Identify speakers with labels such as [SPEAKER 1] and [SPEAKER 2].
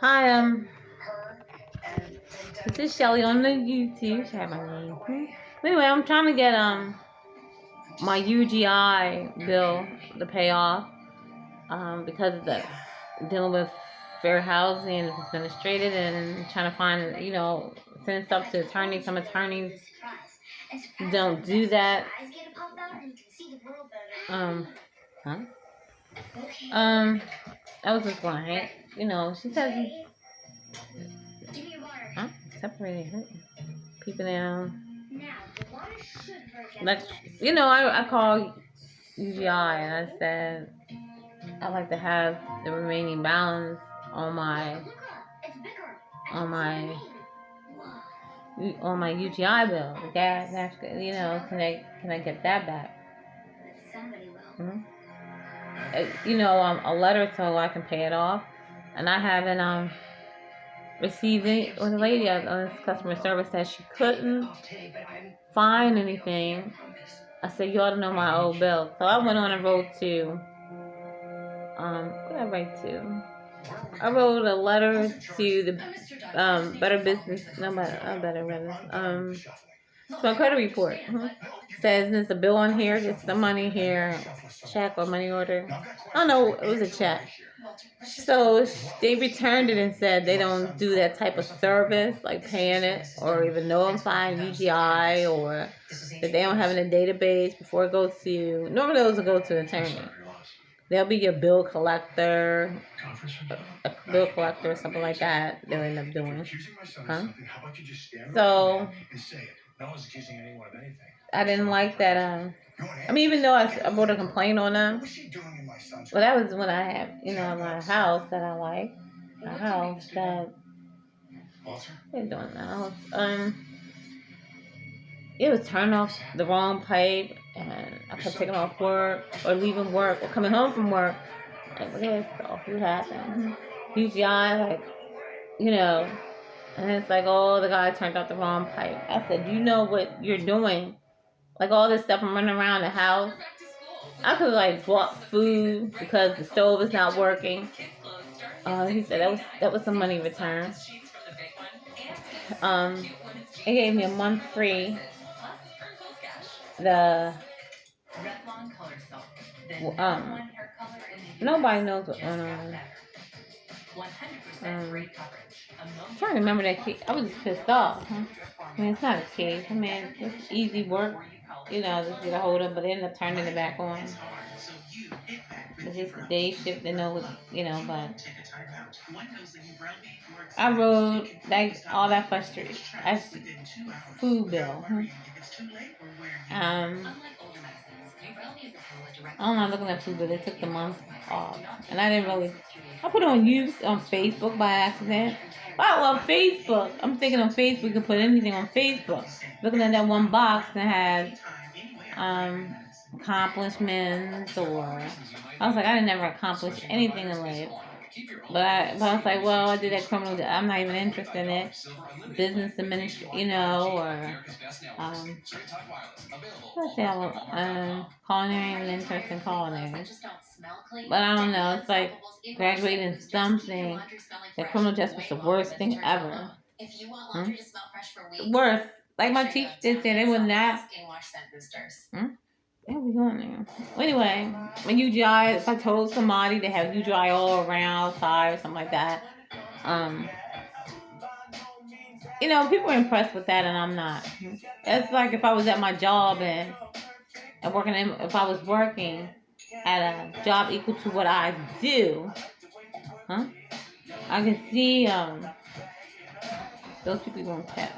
[SPEAKER 1] Hi, um, this is Shelly on the YouTube. Should have my name. Anyway, I'm trying to get um my UGI bill to pay off um because of the dealing with fair housing and administrated and trying to find you know send stuff to attorneys. Some attorneys don't do that. Um, huh? Um, I was just going, you know, she says, huh? Separated, people down. Like, you know, I, I called UGI and I said, I'd like to have the remaining balance on my, on my, on my UGI bill. The gas, you know, can I, can I get that back? You know, um, a letter so I can pay it off. And I haven't um received it. When the lady on this customer service said she couldn't find anything, I said, you ought to know my old bill. So I went on and wrote to, um, what did I write to? I wrote a letter to the um, Better Business, no, better, I better, business, um, so credit report mm-hmm. says there's a bill on here, there's some money here, check or money order. Oh no, it was a check. So they returned it and said they don't do that type of service, like paying it or even notifying UGI or that they don't have in a database before it goes to you. Normally those will go to the attorney. They'll be your bill collector, a bill collector or something like that. They'll end up doing. Huh? So no one's accusing anyone of anything. I didn't like that. Um, I mean, even though I, I wrote a complaint on them. Well, that was when I had, you know, my house that I like. my house that. They're doing that. Um, it was turning off the wrong pipe, and I kept taking off work or leaving work or coming home from work. Like, what is stuff? What happened? UGI, like, you know, and it's like, oh, the guy turned off the wrong pipe. I said, you know what you're doing? Like all this stuff, I'm running around the house. I could like bought food because the stove is not working. Uh, he said that was that was some money returned. Um, he gave me a month free. The um, nobody knows what going on. Um, I'm trying to remember that case. I was just pissed off. Huh? I mean, it's not a case. I mean, it's easy work. You know, just get a hold of, but they end up turning it back on. It's just the day shift, they know, you know, but I rode like all that frustration. That's food bill. Huh? Um, I'm not looking at food but They took the month off, and I didn't really. I put it on use on Facebook by accident. Wow, on Facebook. I'm thinking on Facebook you can put anything on Facebook. Looking at that one box that has um, accomplishments or I was like, I never accomplish anything in life. But I, but I was like, well, I did that criminal. I'm not even interested in it. Business administration, you know, or um, let's say I was um, culinary and interested in culinary. But I don't know. It's like graduating something. That criminal justice was the worst thing ever. Hmm? Worst. Like my teacher did say, they would not. Hmm? Where we going now? Anyway, when UGI, if I told somebody to have you UGI all around outside or something like that, um, you know, people are impressed with that, and I'm not. It's like if I was at my job and and working, in, if I was working at a job equal to what I do, huh? I can see um those people gonna tell.